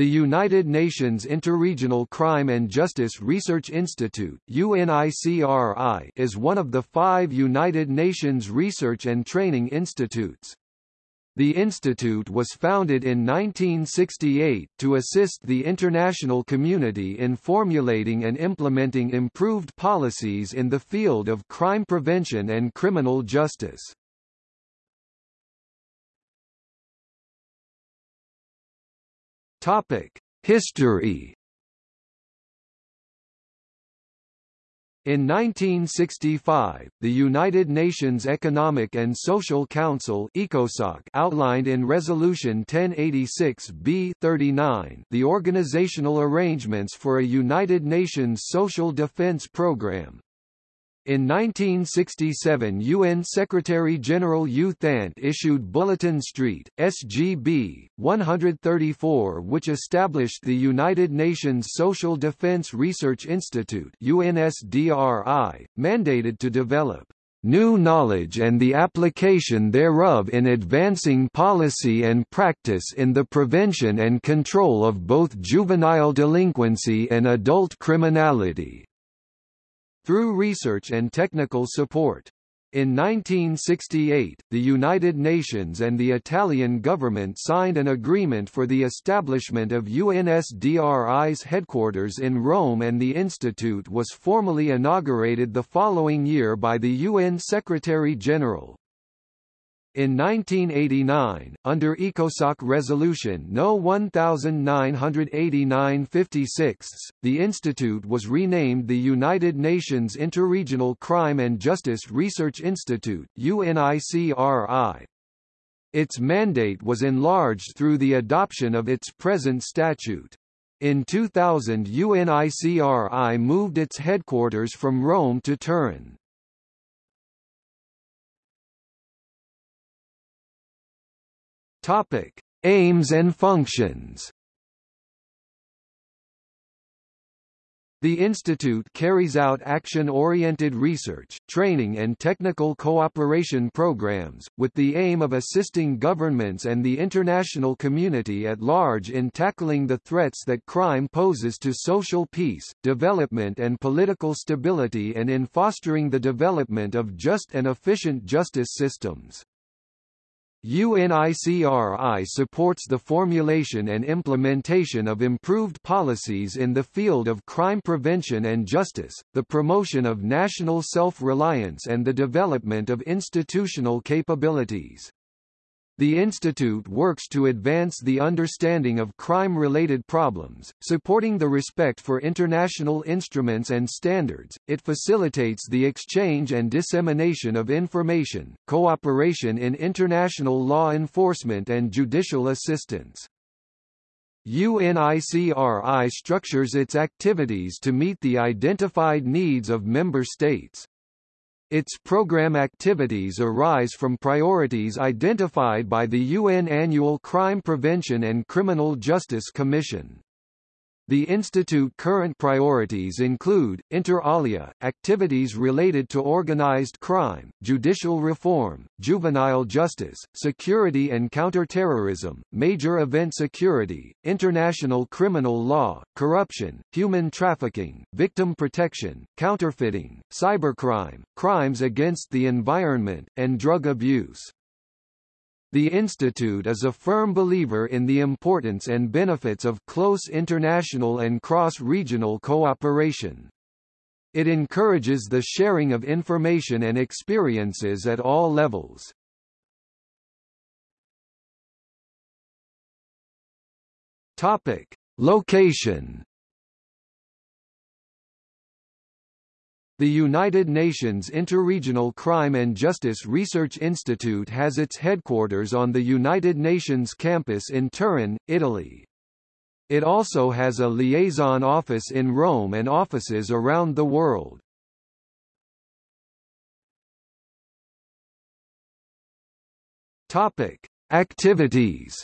The United Nations Interregional Crime and Justice Research Institute UNICRI is one of the five United Nations research and training institutes. The institute was founded in 1968 to assist the international community in formulating and implementing improved policies in the field of crime prevention and criminal justice. Topic: History. In 1965, the United Nations Economic and Social Council ECOSOC outlined in Resolution 1086-B-39 the organizational arrangements for a United Nations social defense program. In 1967 UN Secretary-General U Thant issued Bulletin Street, SGB, 134 which established the United Nations Social Defense Research Institute UNSDRI, mandated to develop new knowledge and the application thereof in advancing policy and practice in the prevention and control of both juvenile delinquency and adult criminality through research and technical support. In 1968, the United Nations and the Italian government signed an agreement for the establishment of UNSDRI's headquarters in Rome and the institute was formally inaugurated the following year by the UN Secretary-General. In 1989, under ECOSOC Resolution No. 1989-56, the institute was renamed the United Nations Interregional Crime and Justice Research Institute UNICRI. Its mandate was enlarged through the adoption of its present statute. In 2000 UNICRI moved its headquarters from Rome to Turin. Topic: Aims and functions. The institute carries out action-oriented research, training and technical cooperation programs, with the aim of assisting governments and the international community at large in tackling the threats that crime poses to social peace, development and political stability and in fostering the development of just and efficient justice systems. UNICRI supports the formulation and implementation of improved policies in the field of crime prevention and justice, the promotion of national self-reliance and the development of institutional capabilities. The institute works to advance the understanding of crime-related problems, supporting the respect for international instruments and standards. It facilitates the exchange and dissemination of information, cooperation in international law enforcement and judicial assistance. UNICRI structures its activities to meet the identified needs of member states. Its program activities arise from priorities identified by the UN Annual Crime Prevention and Criminal Justice Commission. The Institute current priorities include, inter alia, activities related to organized crime, judicial reform, juvenile justice, security and counterterrorism, major event security, international criminal law, corruption, human trafficking, victim protection, counterfeiting, cybercrime, crimes against the environment, and drug abuse. The Institute is a firm believer in the importance and benefits of close international and cross-regional cooperation. It encourages the sharing of information and experiences at all levels. Topic: Location The United Nations Interregional Crime and Justice Research Institute has its headquarters on the United Nations campus in Turin, Italy. It also has a liaison office in Rome and offices around the world. Topic: Activities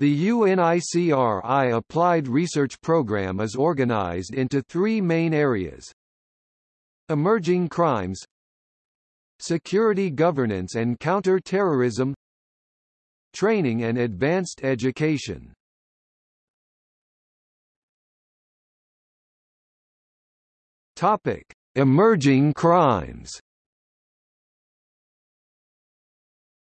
The UNICRI Applied Research Program is organized into three main areas. Emerging crimes Security governance and counter-terrorism training and advanced education. Topic: Emerging crimes.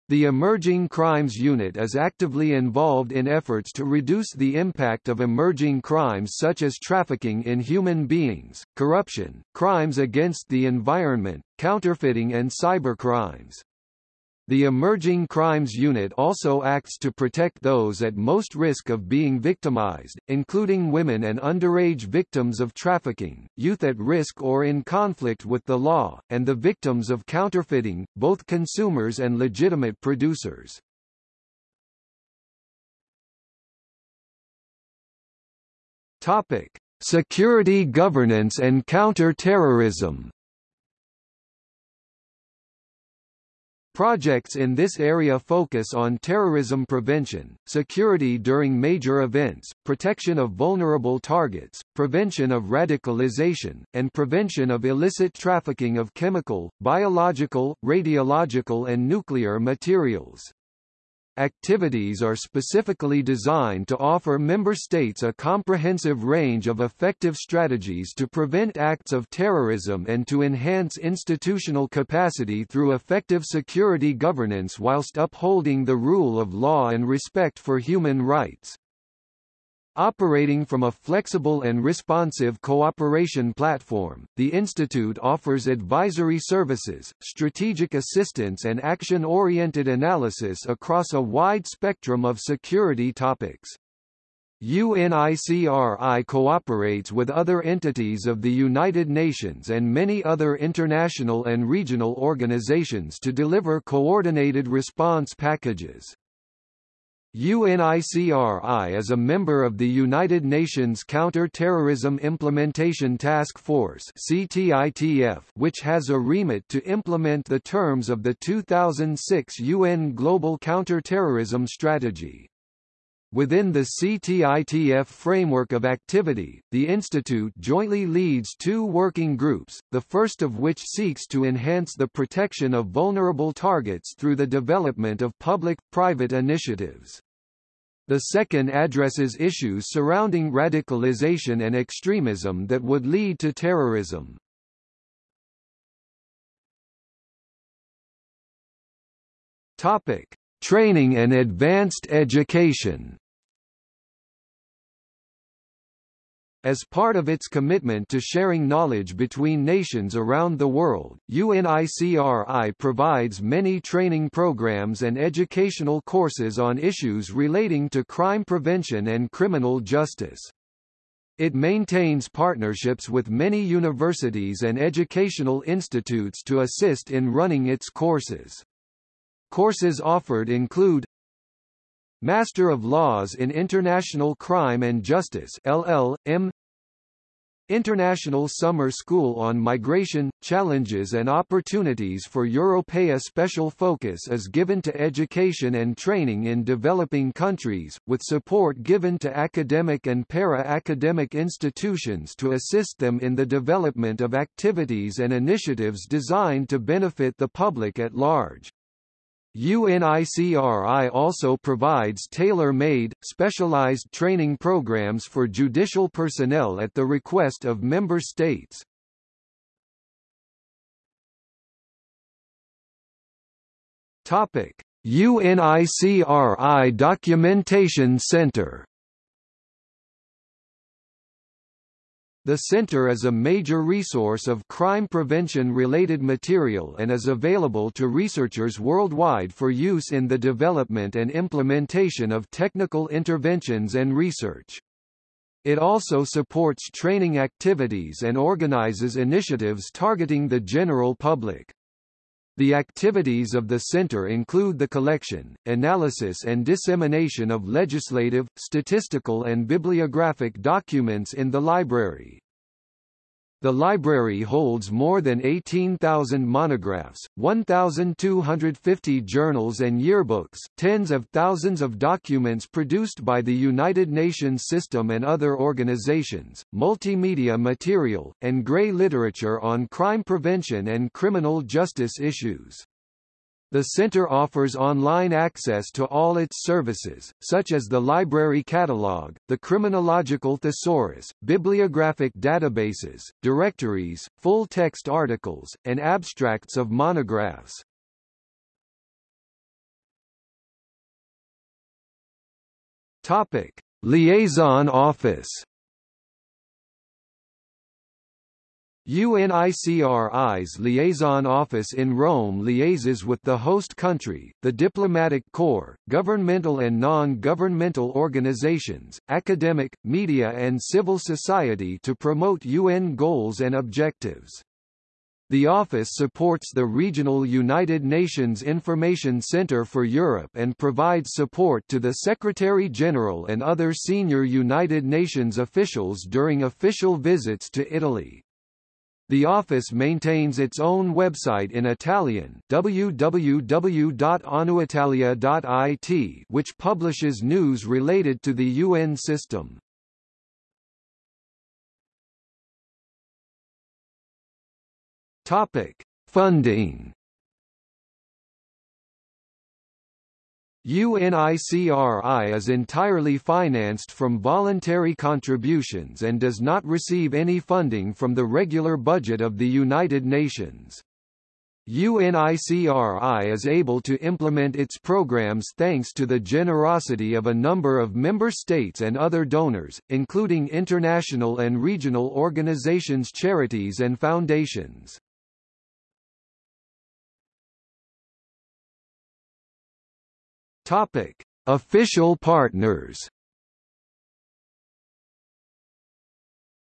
The Emerging Crimes Unit is actively involved in efforts to reduce the impact of emerging crimes such as trafficking in human beings, corruption, crimes against the environment, counterfeiting and cybercrimes. The Emerging Crimes Unit also acts to protect those at most risk of being victimized, including women and underage victims of trafficking, youth at risk or in conflict with the law, and the victims of counterfeiting, both consumers and legitimate producers. Topic: Security governance and counter-terrorism Projects in this area focus on terrorism prevention, security during major events, protection of vulnerable targets, prevention of radicalization, and prevention of illicit trafficking of chemical, biological, radiological and nuclear materials. Activities are specifically designed to offer member states a comprehensive range of effective strategies to prevent acts of terrorism and to enhance institutional capacity through effective security governance whilst upholding the rule of law and respect for human rights. Operating from a flexible and responsive cooperation platform, the Institute offers advisory services, strategic assistance and action-oriented analysis across a wide spectrum of security topics. UNICRI cooperates with other entities of the United Nations and many other international and regional organizations to deliver coordinated response packages. UNICRI is a member of the United Nations Counter-Terrorism Implementation Task Force which has a remit to implement the terms of the 2006 UN Global Counter-Terrorism Strategy. Within the CTITF framework of activity, the Institute jointly leads two working groups, the first of which seeks to enhance the protection of vulnerable targets through the development of public-private initiatives. The second addresses issues surrounding radicalization and extremism that would lead to terrorism. Topic: Training and advanced education. As part of its commitment to sharing knowledge between nations around the world, UNICRI provides many training programs and educational courses on issues relating to crime prevention and criminal justice. It maintains partnerships with many universities and educational institutes to assist in running its courses. Courses offered include Master of Laws in International Crime and Justice LL.M. International Summer School on Migration, Challenges and Opportunities for Europea Special focus is given to education and training in developing countries, with support given to academic and para-academic institutions to assist them in the development of activities and initiatives designed to benefit the public at large. UNICRI also provides tailor-made, specialized training programs for judicial personnel at the request of member states. UNICRI Documentation Center The center is a major resource of crime prevention-related material and is available to researchers worldwide for use in the development and implementation of technical interventions and research. It also supports training activities and organizes initiatives targeting the general public. The activities of the center include the collection, analysis and dissemination of legislative, statistical and bibliographic documents in the library. The library holds more than 18,000 monographs, 1,250 journals and yearbooks, tens of thousands of documents produced by the United Nations system and other organizations, multimedia material, and grey literature on crime prevention and criminal justice issues. The center offers online access to all its services, such as the library catalog, the criminological thesaurus, bibliographic databases, directories, full-text articles, and abstracts of monographs. Topic: Liaison Office UNICRI's liaison office in Rome liaises with the host country, the diplomatic corps, governmental and non-governmental organizations, academic, media and civil society to promote UN goals and objectives. The office supports the regional United Nations Information Center for Europe and provides support to the Secretary-General and other senior United Nations officials during official visits to Italy. The office maintains its own website in Italian www.onuitalia.it which publishes news related to the UN system. Topic: Funding UNICRI is entirely financed from voluntary contributions and does not receive any funding from the regular budget of the United Nations. UNICRI is able to implement its programs thanks to the generosity of a number of member states and other donors, including international and regional organizations charities and foundations. Topic: Official partners.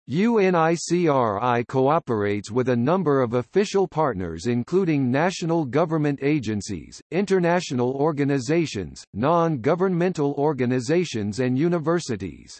UNICRI cooperates with a number of official partners including national government agencies, international organizations, non-governmental organizations and universities.